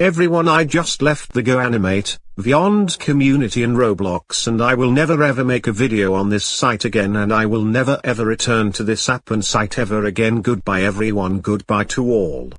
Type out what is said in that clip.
Everyone I just left the GoAnimate, Vyond community in Roblox and I will never ever make a video on this site again and I will never ever return to this app and site ever again goodbye everyone goodbye to all.